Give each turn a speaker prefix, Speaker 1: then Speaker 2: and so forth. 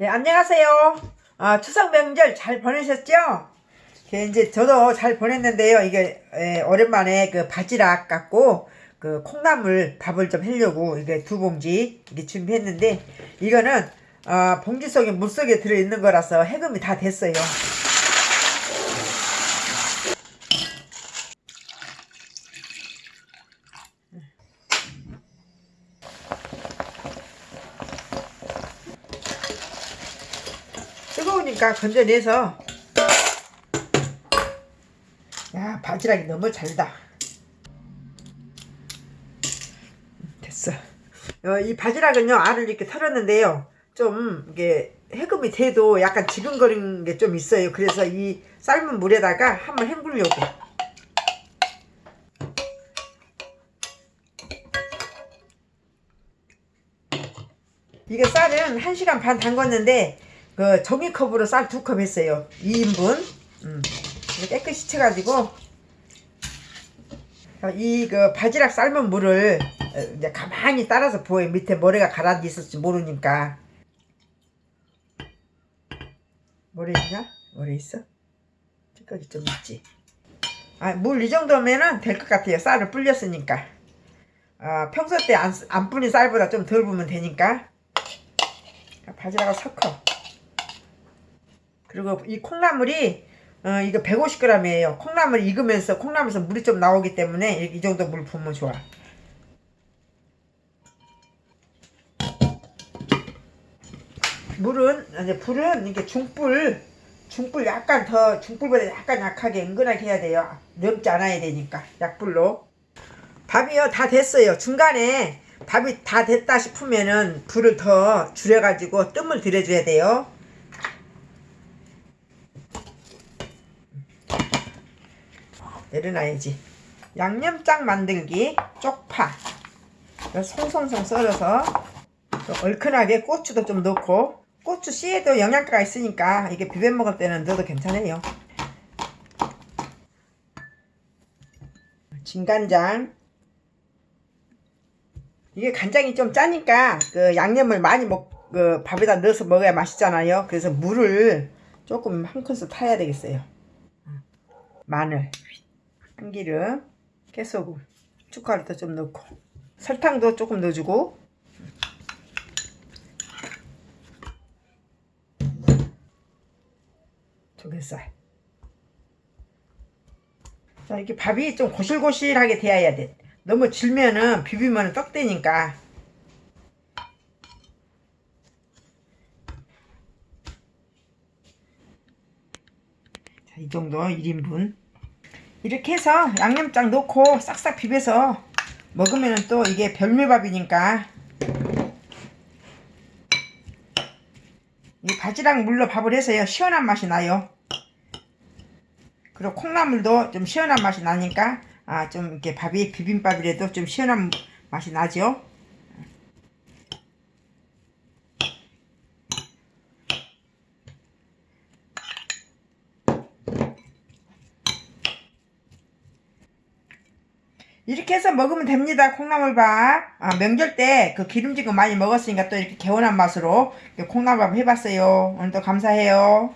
Speaker 1: 네, 안녕하세요. 아, 추석 명절 잘 보내셨죠? 예, 이제 저도 잘 보냈는데요. 이게 에, 오랜만에 그 바지락 갖고 그 콩나물 밥을 좀 하려고 이게 두 봉지 이게 준비했는데 이거는 어, 봉지 속에 물 속에 들어 있는 거라서 해금이 다 됐어요. 뜨거우니까 건져내서. 야 바지락이 너무 잘다. 됐어. 어, 이 바지락은요 알을 이렇게 털었는데요. 좀 이게 해금이 돼도 약간 지근거리는 게 좀 있어요. 그래서 이 삶은 물에다가 한번 헹구려고. 이게 쌀은 1시간 반 담궜는데 그 종이컵으로 쌀 두 컵 했어요. 2인분. 음. 깨끗이 쳐가지고. 이 그 바지락 삶은 물을 어, 이제 가만히 따라서 부어요 밑에 모래가 가라앉아 있을지 모르니까. 모래 있냐? 모래 있어? 찌꺼기 좀 있지. 아, 물 이 정도면은 될 것 같아요. 쌀을 불렸으니까. 아, 평소 때 안 안 불린 쌀보다 좀 덜 부으면 되니까. 바지락을 섞어 그리고 이 콩나물이 어, 이거 150g이에요. 콩나물 익으면서 콩나물에서 물이 좀 나오기 때문에 이 정도 물 부으면 좋아. 물은 이제 불은 이게 중불 중불 약간 더 중불보다 약간 약하게 은근하게 해야 돼요. 넘지 않아야 되니까 약불로. 밥이요 다 됐어요. 중간에 밥이 다 됐다 싶으면은 불을 더 줄여가지고 뜸을 들여줘야 돼요. 내려놔야지. 양념장 만들기 쪽파. 송송송 썰어서 얼큰하게 고추도 좀 넣고 고추 씨에도 영양가가 있으니까 이게 비벼 먹을 때는 넣어도 괜찮아요. 진간장. 이게 간장이 좀 짜니까 그 양념을 많이 먹, 그 밥에다 넣어서 먹어야 맛있잖아요. 그래서 물을 조금 한 큰술 타야 되겠어요. 마늘 참기름, 깨소금, 고춧가루도 좀 넣고 설탕도 조금 넣어주고. 조개살 자 이렇게 밥이 좀 고실고실하게 되어야 돼. 너무 질면은 비비면 떡되니까. 자, 이 정도 1인분 이렇게 해서 양념장 넣고 싹싹 비벼서 먹으면 또 이게 별미밥이니까. 이 바지락 물로 밥을 해서요. 시원한 맛이 나요. 그리고 콩나물도 좀 시원한 맛이 나니까 아 좀 이렇게 밥이 비빔밥이라도 좀 시원한 맛이 나죠 이렇게 해서 먹으면 됩니다. 콩나물밥. 아, 명절 때 그 기름진 거 많이 먹었으니까 또 이렇게 개운한 맛으로 콩나물밥 해봤어요. 오늘도 감사해요.